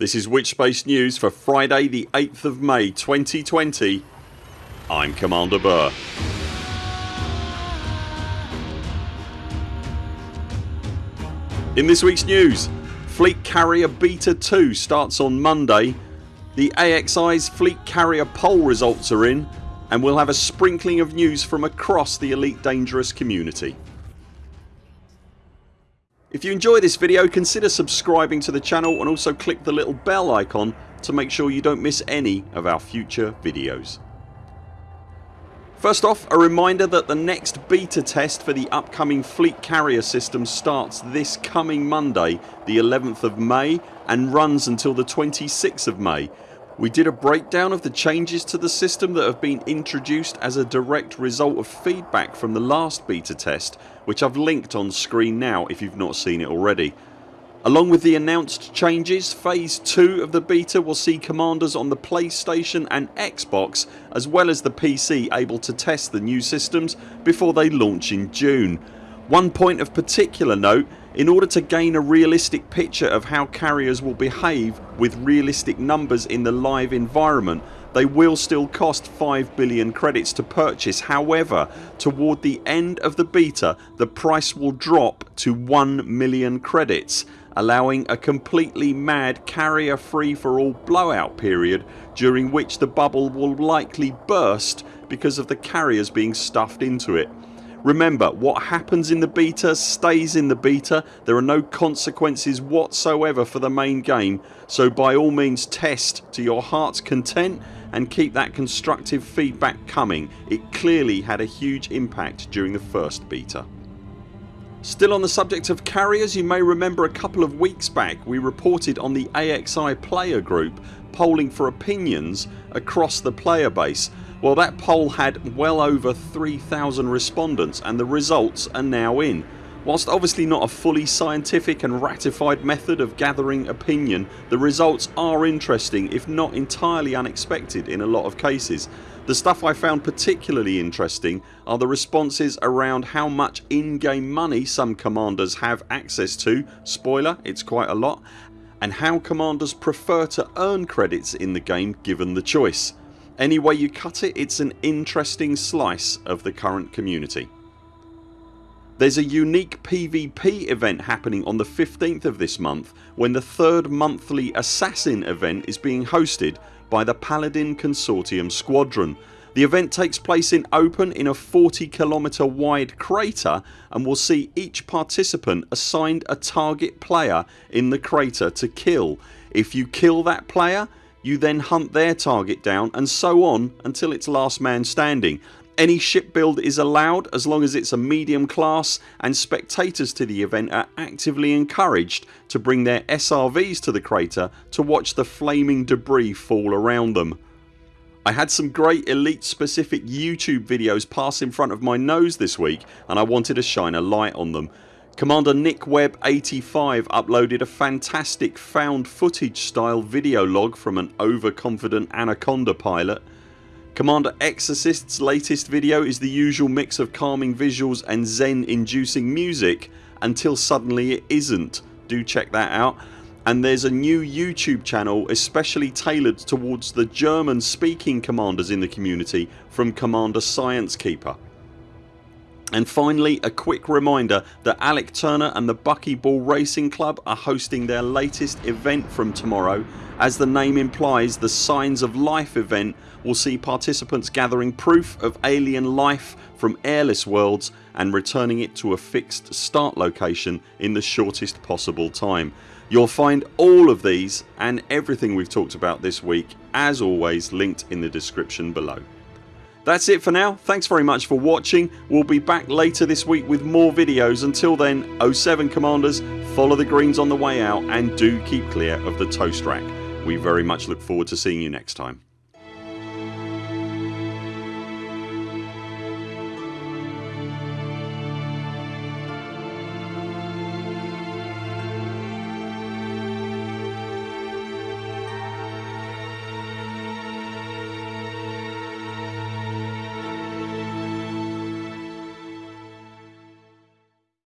This is Witchspace News for Friday the 8th of May 2020 I'm Commander Burr. In this weeks news Fleet Carrier Beta 2 starts on Monday, the AXI's Fleet Carrier poll results are in and we'll have a sprinkling of news from across the Elite Dangerous community. If you enjoy this video consider subscribing to the channel and also click the little bell icon to make sure you don't miss any of our future videos. First off a reminder that the next beta test for the upcoming fleet carrier system starts this coming Monday the 11th of May and runs until the 26th of May we did a breakdown of the changes to the system that have been introduced as a direct result of feedback from the last beta test which I've linked on screen now if you've not seen it already. Along with the announced changes phase 2 of the beta will see commanders on the PlayStation and Xbox as well as the PC able to test the new systems before they launch in June. One point of particular note in order to gain a realistic picture of how carriers will behave with realistic numbers in the live environment they will still cost 5 billion credits to purchase however toward the end of the beta the price will drop to 1 million credits allowing a completely mad carrier free for all blowout period during which the bubble will likely burst because of the carriers being stuffed into it. Remember what happens in the beta stays in the beta. There are no consequences whatsoever for the main game so by all means test to your hearts content and keep that constructive feedback coming. It clearly had a huge impact during the first beta. Still on the subject of carriers you may remember a couple of weeks back we reported on the AXI player group polling for opinions across the player base well that poll had well over 3000 respondents and the results are now in. Whilst obviously not a fully scientific and ratified method of gathering opinion the results are interesting if not entirely unexpected in a lot of cases. The stuff I found particularly interesting are the responses around how much in-game money some commanders have access to spoiler it's quite a lot and how commanders prefer to earn credits in the game given the choice. Any way you cut it it's an interesting slice of the current community. There's a unique PvP event happening on the 15th of this month when the third monthly Assassin event is being hosted by the Paladin Consortium Squadron. The event takes place in open in a 40 kilometre wide crater and will see each participant assigned a target player in the crater to kill. If you kill that player you then hunt their target down and so on until it's last man standing. Any ship build is allowed as long as it's a medium class and spectators to the event are actively encouraged to bring their SRVs to the crater to watch the flaming debris fall around them. I had some great elite specific YouTube videos pass in front of my nose this week and I wanted to shine a light on them. Commander Nick Webb 85 uploaded a fantastic found footage style video log from an overconfident Anaconda pilot. Commander Exorcist's latest video is the usual mix of calming visuals and zen inducing music until suddenly it isn't. Do check that out. And there's a new YouTube channel especially tailored towards the German speaking commanders in the community from Commander Science Keeper. And finally a quick reminder that Alec Turner and the Buckyball Racing Club are hosting their latest event from tomorrow. As the name implies the Signs of Life event will see participants gathering proof of alien life from airless worlds and returning it to a fixed start location in the shortest possible time. You'll find all of these and everything we've talked about this week as always linked in the description below. That's it for now. Thanks very much for watching. We'll be back later this week with more videos. Until then 07 CMDRs follow the greens on the way out and do keep clear of the toast rack. We very much look forward to seeing you next time.